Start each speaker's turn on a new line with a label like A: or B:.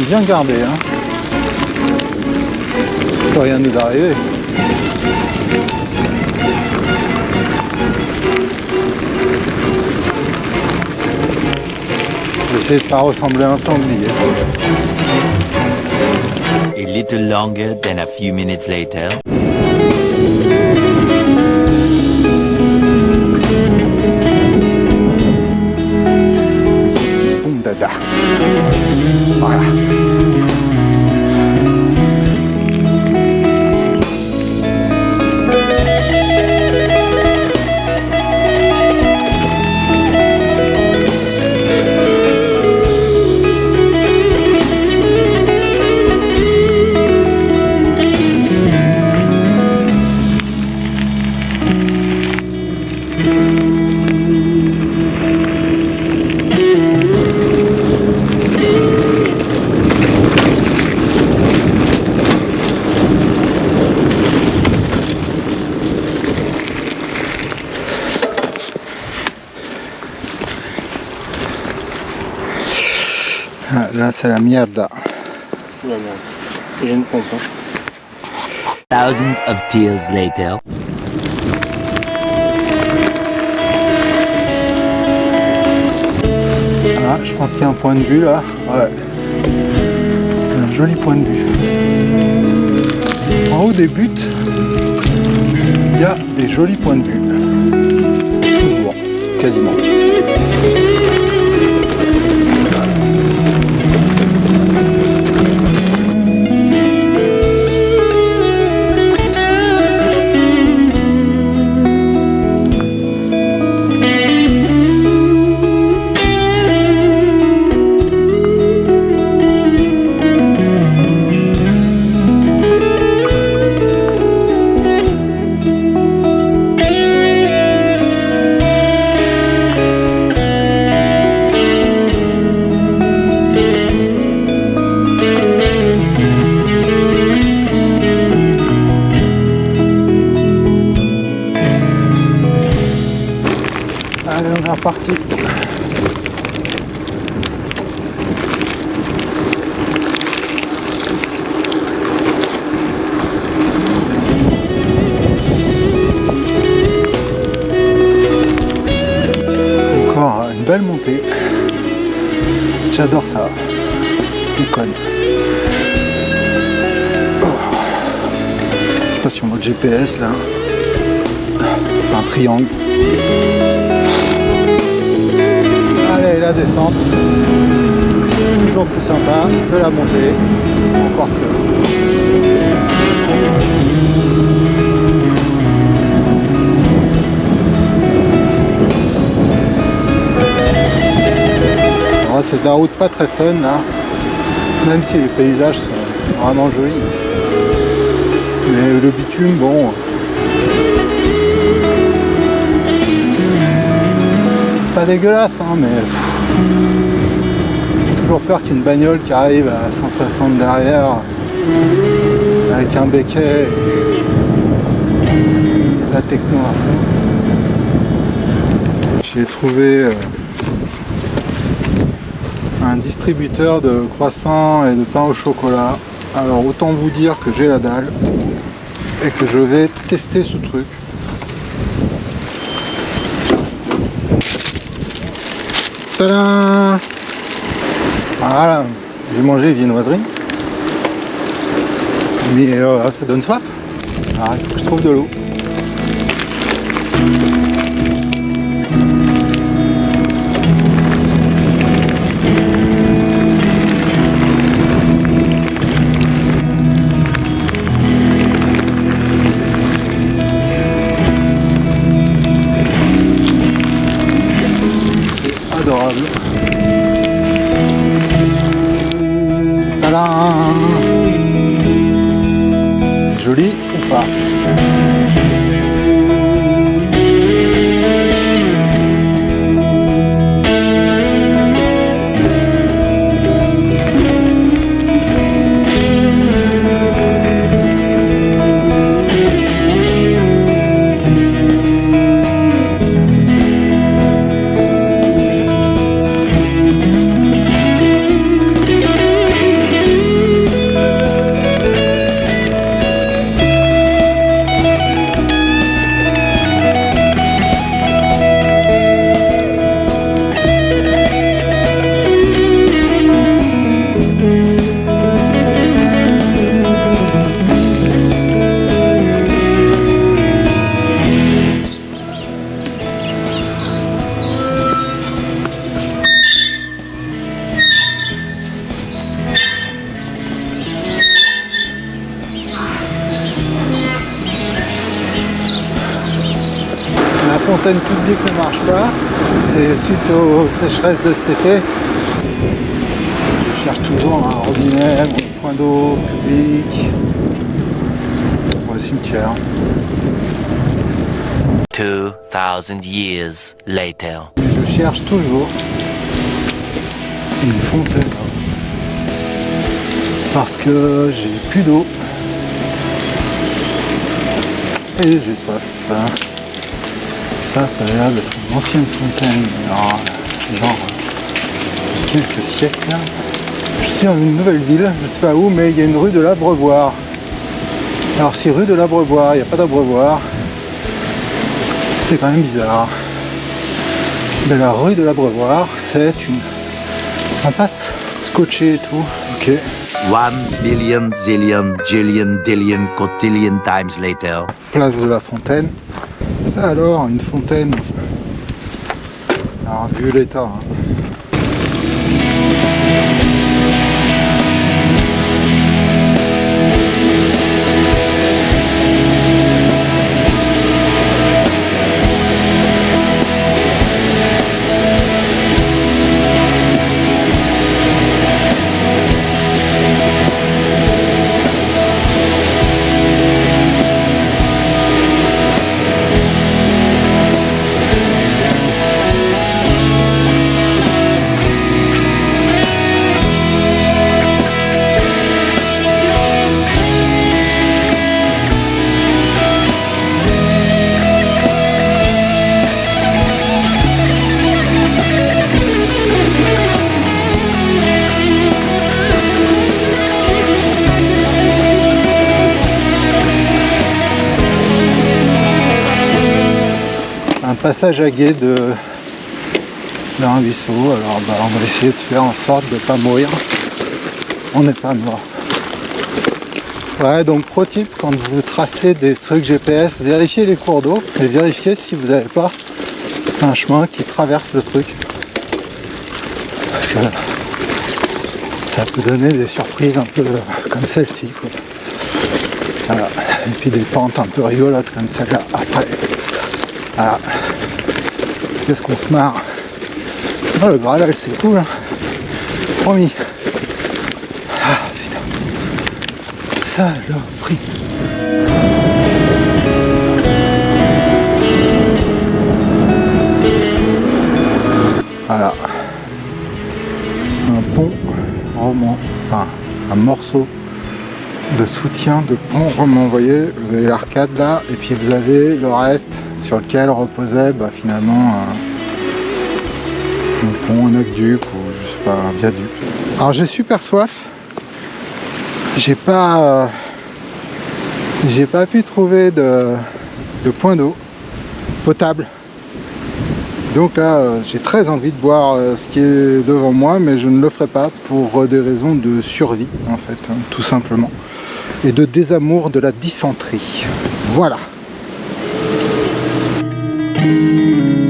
A: se sent bien gardé. Hein. Peut rien nous arriver. J'essaie de pas ressembler à un sanglier.
B: A little longer than a few minutes later.
A: Là c'est la
C: merde. Une pompe. hein.
B: Thousands of tears later.
A: Ah, je pense qu'il y a un point de vue là. Ouais. Un joli point de vue. En haut des buts, il y a des jolis points de vue. Toujours, quasiment. Encore une belle montée. J'adore ça. On conne. Oh. Je sais pas si on voit le GPS là. Enfin, un triangle. Descente. Toujours plus sympa que la montée. Encore que. Oh, c'est de la route pas très fun là. Même si les paysages sont vraiment jolis. Mais le bitume, bon. C'est pas dégueulasse, hein, mais j'ai toujours peur qu'il y ait une bagnole qui arrive à 160 derrière avec un béquet et la techno à fond. J'ai trouvé euh, un distributeur de croissants et de pain au chocolat. Alors autant vous dire que j'ai la dalle et que je vais tester ce truc. Voilà, j'ai mangé viennoiserie. Mais euh, ça donne soif. Alors il faut que je trouve de l'eau. Fontaine publique ne marche pas. C'est suite aux sécheresses de cet été. Je cherche toujours un robinet, un point d'eau public pour le cimetière.
B: 2,000 years later.
A: Je cherche toujours une fontaine parce que j'ai plus d'eau et j'ai soif. Ça, ça a l'air d'être une ancienne fontaine, alors, genre quelques siècles. Je suis dans une nouvelle ville, je sais pas où, mais il y a une rue de l'Abreuvoir. Alors si rue de l'Abreuvoir, il n'y a pas d'Abreuvoir, c'est quand même bizarre. Mais la rue de l'Abreuvoir, c'est une impasse scotchée et tout. Ok.
B: One billion, zillion, jillion, dillion, cotillion times later.
A: Place de la Fontaine. Ça alors, une fontaine. Alors vu l'état. hein. Passage à de d'un ruisseau. Alors bah, on va essayer de faire en sorte de ne pas mourir. On n'est pas mort. Ouais, donc pro tip, quand vous tracez des trucs GPS, vérifiez les cours d'eau et vérifiez si vous n'avez pas un chemin qui traverse le truc. Parce que ça peut donner des surprises un peu comme celle-ci. Voilà. Et puis des pentes un peu rigolotes comme celle-là après. Voilà. Qu'est-ce qu'on se marre. Oh le Graal c'est cool hein. Promis. Ah putain. Saloperie Voilà. Un pont roman, enfin un morceau de soutien de pont roman, vous voyez, vous avez l'arcade là, et puis vous avez le reste sur lequel reposait bah, finalement un, pont, un aqueduc ou je sais pas, un viaduc. Alors j'ai super soif, j'ai pas euh, j'ai pas pu trouver de, point d'eau potable. Donc là, euh, j'ai très envie de boire euh, ce qui est devant moi, mais je ne le ferai pas pour des raisons de survie, en fait, hein, tout simplement. Et de désamour de la dysenterie. Voilà. Música